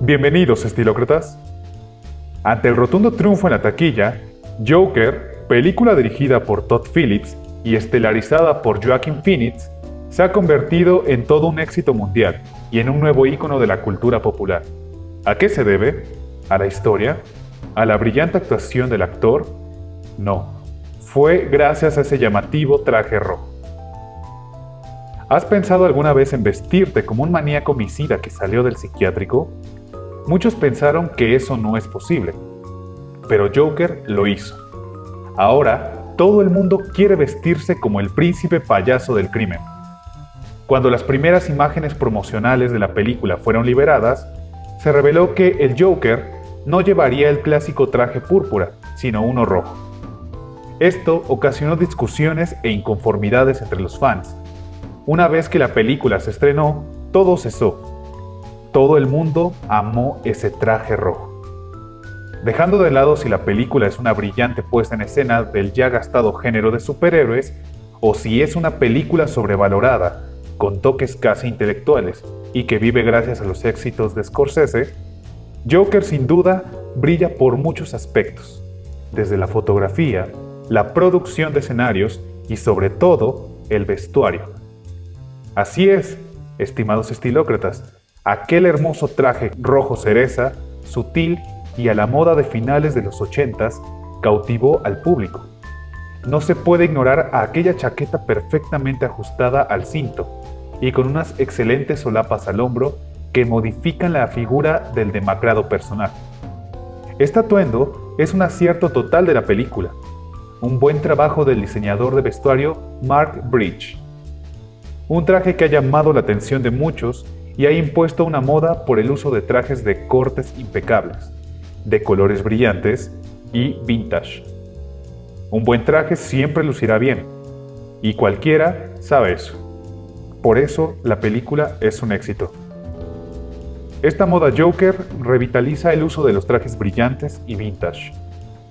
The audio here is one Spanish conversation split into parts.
Bienvenidos, estilócratas. Ante el rotundo triunfo en la taquilla, Joker, película dirigida por Todd Phillips y estelarizada por Joaquin Phoenix, se ha convertido en todo un éxito mundial y en un nuevo ícono de la cultura popular. ¿A qué se debe? ¿A la historia? ¿A la brillante actuación del actor? No, fue gracias a ese llamativo traje rojo. ¿Has pensado alguna vez en vestirte como un maníaco homicida que salió del psiquiátrico? Muchos pensaron que eso no es posible, pero Joker lo hizo. Ahora, todo el mundo quiere vestirse como el príncipe payaso del crimen. Cuando las primeras imágenes promocionales de la película fueron liberadas, se reveló que el Joker no llevaría el clásico traje púrpura, sino uno rojo. Esto ocasionó discusiones e inconformidades entre los fans. Una vez que la película se estrenó, todo cesó. Todo el mundo amó ese traje rojo. Dejando de lado si la película es una brillante puesta en escena del ya gastado género de superhéroes, o si es una película sobrevalorada, con toques casi intelectuales y que vive gracias a los éxitos de Scorsese, Joker sin duda brilla por muchos aspectos, desde la fotografía, la producción de escenarios y sobre todo el vestuario. Así es, estimados estilócratas, aquel hermoso traje rojo cereza, sutil y a la moda de finales de los ochentas, cautivó al público. No se puede ignorar a aquella chaqueta perfectamente ajustada al cinto, y con unas excelentes solapas al hombro que modifican la figura del demacrado personaje. Este atuendo es un acierto total de la película, un buen trabajo del diseñador de vestuario Mark Bridge. Un traje que ha llamado la atención de muchos y ha impuesto una moda por el uso de trajes de cortes impecables, de colores brillantes y vintage. Un buen traje siempre lucirá bien, y cualquiera sabe eso. Por eso la película es un éxito. Esta moda Joker revitaliza el uso de los trajes brillantes y vintage.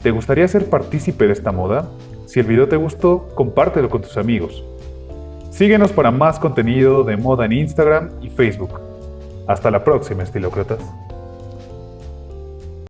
¿Te gustaría ser partícipe de esta moda? Si el video te gustó, compártelo con tus amigos. Síguenos para más contenido de moda en Instagram y Facebook. Hasta la próxima, estilócratas.